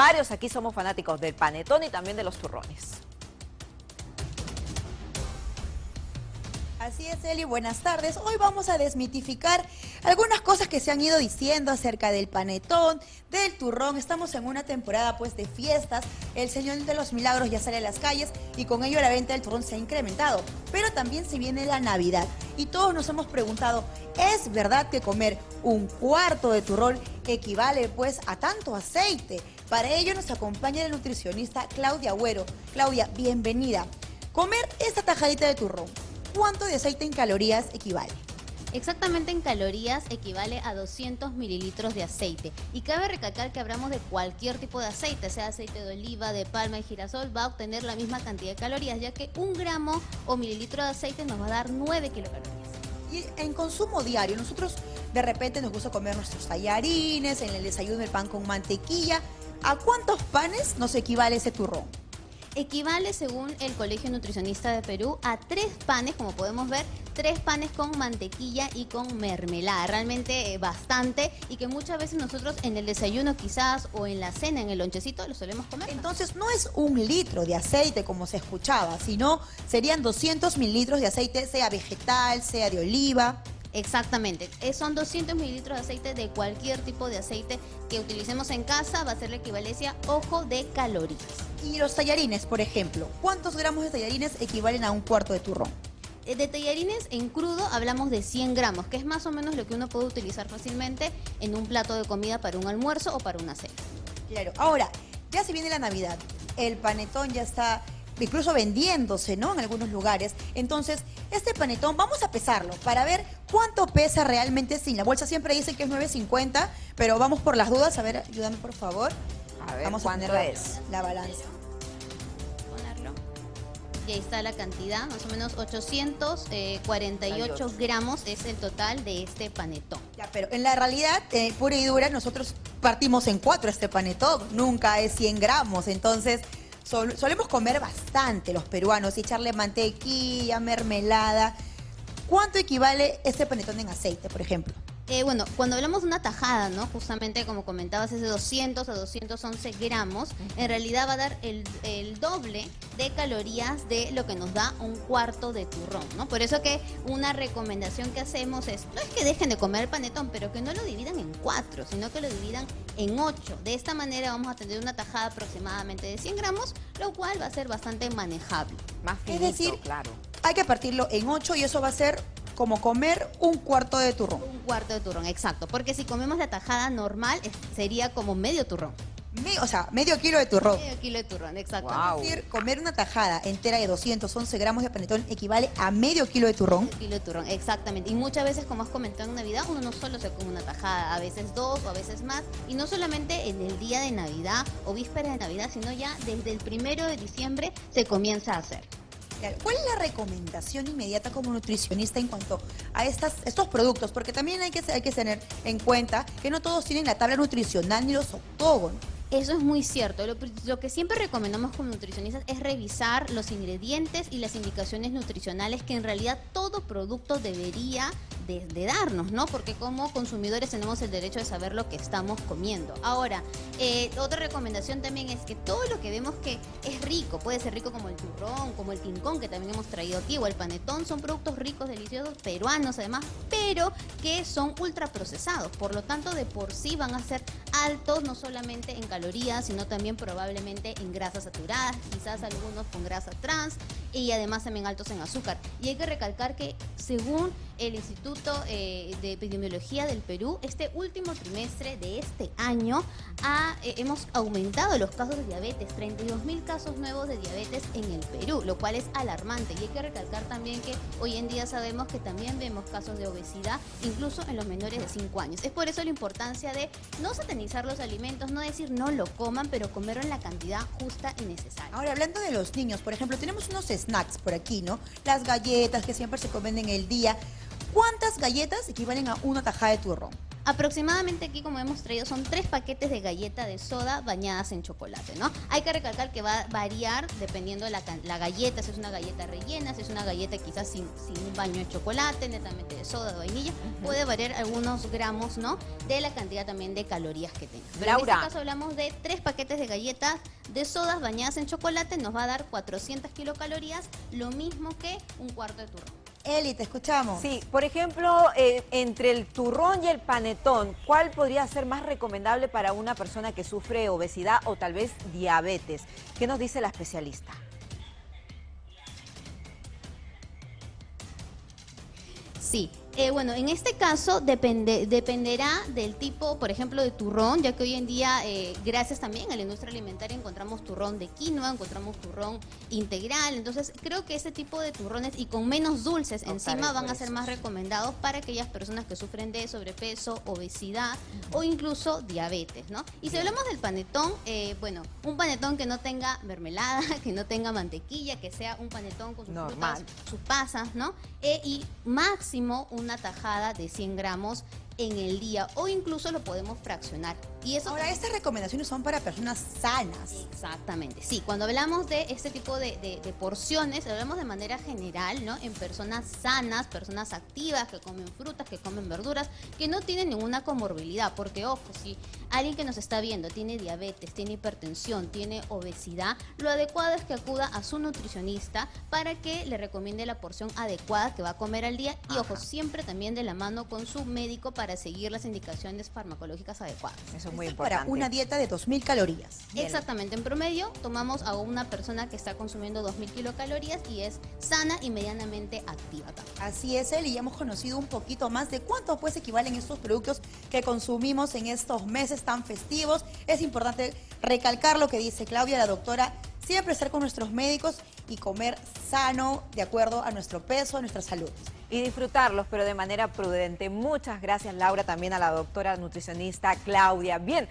Varios aquí somos fanáticos del panetón y también de los turrones. Así es, Eli, buenas tardes. Hoy vamos a desmitificar algunas cosas que se han ido diciendo acerca del panetón, del turrón. Estamos en una temporada pues de fiestas. El Señor de los Milagros ya sale a las calles y con ello la venta del turrón se ha incrementado. Pero también se viene la Navidad y todos nos hemos preguntado, ¿es verdad que comer un cuarto de turrón equivale pues a tanto aceite? Para ello nos acompaña la nutricionista Claudia Agüero. Claudia, bienvenida. Comer esta tajadita de turrón ¿cuánto de aceite en calorías equivale? Exactamente en calorías equivale a 200 mililitros de aceite. Y cabe recalcar que hablamos de cualquier tipo de aceite, sea aceite de oliva, de palma y girasol, va a obtener la misma cantidad de calorías, ya que un gramo o mililitro de aceite nos va a dar 9 kilocalorías. Y en consumo diario, nosotros de repente nos gusta comer nuestros tallarines, en el desayuno el pan con mantequilla. ¿A cuántos panes nos equivale ese turrón? equivale, según el Colegio Nutricionista de Perú, a tres panes, como podemos ver, tres panes con mantequilla y con mermelada. Realmente eh, bastante y que muchas veces nosotros en el desayuno quizás o en la cena, en el lonchecito, lo solemos comer. Entonces no es un litro de aceite como se escuchaba, sino serían 200 mililitros de aceite, sea vegetal, sea de oliva. Exactamente, eh, son 200 mililitros de aceite de cualquier tipo de aceite que utilicemos en casa, va a ser la equivalencia, ojo, de calorías. Y los tallarines, por ejemplo, ¿cuántos gramos de tallarines equivalen a un cuarto de turrón? Eh, de tallarines en crudo hablamos de 100 gramos, que es más o menos lo que uno puede utilizar fácilmente en un plato de comida para un almuerzo o para una cena. Claro, ahora, ya se viene la Navidad, el panetón ya está incluso vendiéndose, ¿no? En algunos lugares. Entonces, este panetón, vamos a pesarlo para ver cuánto pesa realmente sin la bolsa. Siempre dicen que es 9.50, pero vamos por las dudas. A ver, ayúdame por favor. A ver, vamos ¿cuánto a es? La balanza. Ponerlo. Y ahí está la cantidad, más o menos 848 gramos es el total de este panetón. Ya, pero en la realidad, eh, pura y dura, nosotros partimos en cuatro este panetón. Nunca es 100 gramos, entonces solemos comer bastante los peruanos y echarle mantequilla, mermelada. ¿Cuánto equivale este panetón en aceite, por ejemplo? Eh, bueno, cuando hablamos de una tajada, ¿no? Justamente como comentabas, es de 200 a 211 gramos. En realidad va a dar el, doble de calorías de lo que nos da un cuarto de turrón, ¿no? Por eso que una recomendación que hacemos es, no es que dejen de comer el panetón, pero que no lo dividan en cuatro, sino que lo dividan en ocho. De esta manera vamos a tener una tajada aproximadamente de 100 gramos, lo cual va a ser bastante manejable. Más finito, es decir, claro. Hay que partirlo en ocho y eso va a ser como comer un cuarto de turrón. Un cuarto de turrón, exacto. Porque si comemos la tajada normal, sería como medio turrón. o sea, medio kilo de turrón. Medio kilo de turrón, exacto. Es decir, comer una tajada entera de 211 gramos de panetón equivale a medio kilo de turrón. Medio kilo de turrón, exactamente. Y muchas veces, como has comentado en Navidad, uno no solo se come una tajada, a veces dos o a veces más. Y no solamente en el día de Navidad o víspera de Navidad, sino ya desde el primero de diciembre se comienza a hacer. ¿Cuál es la recomendación inmediata como nutricionista en cuanto a estos productos? Porque también hay que tener en cuenta que no todos tienen la tabla nutricional ni los octógonos. Eso es muy cierto. Lo, que siempre recomendamos como nutricionistas es revisar los ingredientes y las indicaciones nutricionales que en realidad todo producto debería de, darnos, ¿no? Porque como consumidores tenemos el derecho de saber lo que estamos comiendo. Ahora, eh, otra recomendación también es que todo lo que vemos que es rico, puede ser rico como el turrón, como el quincón que también hemos traído aquí, o el panetón, son productos ricos, deliciosos, peruanos además, pero que son ultraprocesados. Por lo tanto, de por sí van a ser altos no solamente en calorías, sino también probablemente en grasas saturadas, quizás algunos con grasa trans y además también altos en azúcar. Y hay que recalcar que según el Instituto eh, de Epidemiología del Perú, este último trimestre de este año eh, hemos aumentado los casos de diabetes, 32 mil casos nuevos de diabetes en el Perú, lo cual es alarmante. Y hay que recalcar también que hoy en día sabemos que también vemos casos de obesidad, incluso en los menores de 5 años. Es por eso la importancia de no satanizar los alimentos, no decir no lo coman, pero comerlo en la cantidad justa y necesaria. Ahora, hablando de los niños, por ejemplo, tenemos unos snacks por aquí, ¿no? Las galletas que siempre se comen en el día. ¿Cuántas galletas equivalen a una tajada de turrón? Aproximadamente aquí, como hemos traído, son tres paquetes de galleta de soda bañadas en chocolate, ¿no? Hay que recalcar que va a variar dependiendo de la, la galleta, si es una galleta rellena, si es una galleta quizás sin, sin un baño de chocolate, netamente de soda, de vainilla, puede variar algunos gramos, ¿no? De la cantidad también de calorías que tenga. Pero en este caso hablamos de tres paquetes de galletas de sodas bañadas en chocolate, nos va a dar 400 kilocalorías, lo mismo que un cuarto de turrón. Eli, te escuchamos. Sí, por ejemplo, eh, entre el turrón y el panetón, ¿cuál podría ser más recomendable para una persona que sufre obesidad o tal vez diabetes? ¿Qué nos dice la especialista? Sí, eh, bueno, en este caso depende, dependerá del tipo, por ejemplo, de turrón, ya que hoy en día, eh, gracias también a la industria alimentaria, encontramos turrón de quinoa, encontramos turrón integral. Entonces, creo que ese tipo de turrones y con menos dulces encima van a ser más recomendados para aquellas personas que sufren de sobrepeso, obesidad o incluso diabetes, ¿no? Y si hablamos del panetón, eh, bueno, un panetón que no tenga mermelada, que no tenga mantequilla, que sea un panetón con sus Normal. frutas, sus pasas, ¿no? Y máximo una tajada de 100 gramos en el día o incluso lo podemos fraccionar. Y eso Ahora, estas recomendaciones son para personas sanas. Exactamente, sí. Cuando hablamos de este tipo de, de- de porciones, hablamos de manera general, ¿no? En personas sanas, personas activas, que comen frutas, que comen verduras, que no tienen ninguna comorbilidad. Porque, ojo, si alguien que nos está viendo tiene diabetes, tiene hipertensión, tiene obesidad, lo adecuado es que acuda a su nutricionista para que le recomiende la porción adecuada que va a comer al día. Y, ojo, siempre también de la mano con su médico para seguir las indicaciones farmacológicas adecuadas. Eso es muy Esto es para importante. una dieta de 2.000 calorías. Exactamente, en promedio tomamos a una persona que está consumiendo 2.000 kilocalorías y es sana y medianamente activa también. Así es, Eli, ya hemos conocido un poquito más de cuánto pues equivalen estos productos que consumimos en estos meses tan festivos. Es importante recalcar lo que dice Claudia, la doctora, siempre estar con nuestros médicos y comer sano de acuerdo a nuestro peso, a nuestra salud. Y disfrutarlos, pero de manera prudente. Muchas gracias, Laura, también a la doctora nutricionista Claudia. Bien,